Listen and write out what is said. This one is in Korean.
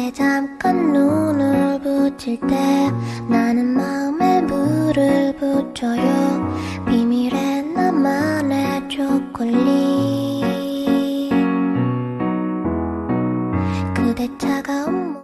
때 잠깐 눈을 붙일 때 나는 마음에 물을 붙여요. 비밀의 나만의 초콜릿. 그대 차가운